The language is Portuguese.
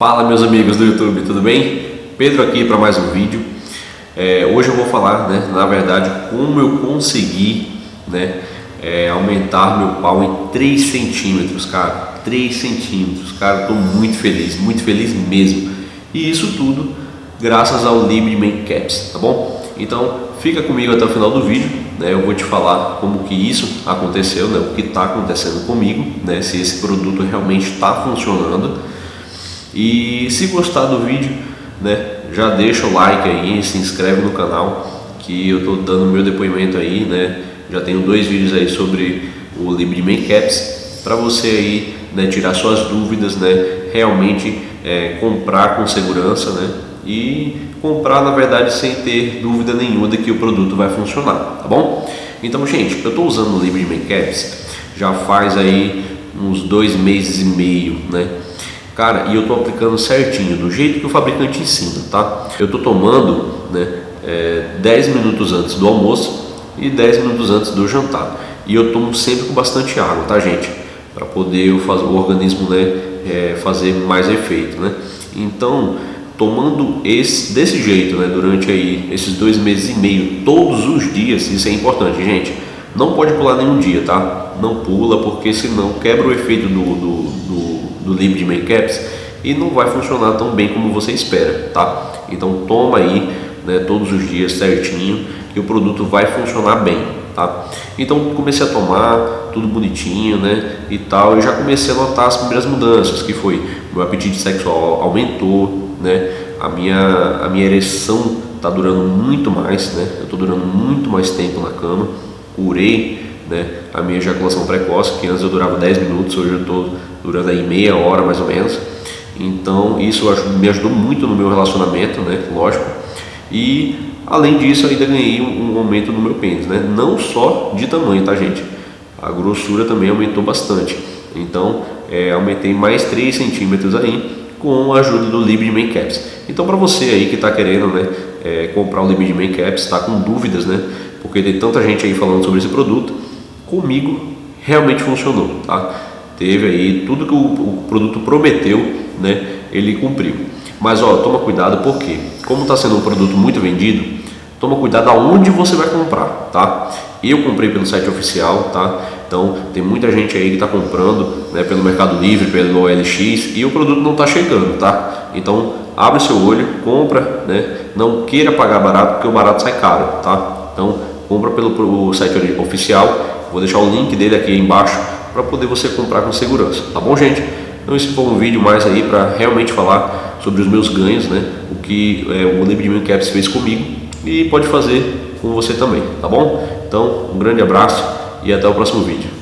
Fala meus amigos do YouTube, tudo bem? Pedro aqui para mais um vídeo. É, hoje eu vou falar, né, na verdade, como eu consegui né, é, aumentar meu pau em 3 centímetros, cara. 3 centímetros, cara, estou muito feliz, muito feliz mesmo. E isso tudo graças ao Libre Man Caps, tá bom? Então fica comigo até o final do vídeo, né? Eu vou te falar como que isso aconteceu, né? O que está acontecendo comigo, né? Se esse produto realmente está funcionando e se gostar do vídeo, né, já deixa o like aí, se inscreve no canal, que eu estou dando meu depoimento aí, né, já tenho dois vídeos aí sobre o Caps, para você aí, né, tirar suas dúvidas, né, realmente é, comprar com segurança, né, e comprar na verdade sem ter dúvida nenhuma de que o produto vai funcionar, tá bom? Então, gente, eu estou usando o Caps já faz aí uns dois meses e meio, né? Cara, e eu estou aplicando certinho, do jeito que o fabricante ensina, tá? Eu estou tomando né, é, 10 minutos antes do almoço e 10 minutos antes do jantar. E eu tomo sempre com bastante água, tá gente? Para poder o, o organismo né, é, fazer mais efeito, né? Então, tomando esse, desse jeito, né, durante aí esses dois meses e meio, todos os dias, isso é importante, gente. Não pode pular nenhum dia, tá? Não pula, porque senão quebra o efeito do, do, do do livro de Makecaps e não vai funcionar tão bem como você espera, tá? Então toma aí né, todos os dias certinho que o produto vai funcionar bem, tá? Então comecei a tomar tudo bonitinho, né, e tal, e já comecei a notar as primeiras mudanças, que foi meu apetite sexual aumentou, né, a minha a minha ereção tá durando muito mais, né? Eu tô durando muito mais tempo na cama, curei né, a minha ejaculação precoce, que antes eu durava 10 minutos, hoje eu estou durando aí meia hora mais ou menos. Então isso me ajudou muito no meu relacionamento, né, lógico. E além disso ainda ganhei um aumento no meu pênis, né, não só de tamanho, tá gente? A grossura também aumentou bastante. Então é, aumentei mais 3 centímetros aí com a ajuda do Libre Man Caps. Então para você aí que está querendo né, é, comprar o Libre Man Caps, está com dúvidas, né? Porque tem tanta gente aí falando sobre esse produto, comigo realmente funcionou, tá? Teve aí tudo que o, o produto prometeu, né? Ele cumpriu. Mas ó, toma cuidado porque, como está sendo um produto muito vendido, toma cuidado aonde você vai comprar, tá? Eu comprei pelo site oficial, tá? Então tem muita gente aí que está comprando né, pelo Mercado Livre, pelo OLX e o produto não está chegando, tá? Então abre seu olho, compra, né? Não queira pagar barato porque o barato sai caro, tá? Então compra pelo site oficial Vou deixar o link dele aqui embaixo para poder você comprar com segurança, tá bom gente? Então esse foi um vídeo mais aí para realmente falar sobre os meus ganhos, né? O que é, o Libre Caps fez comigo e pode fazer com você também, tá bom? Então um grande abraço e até o próximo vídeo.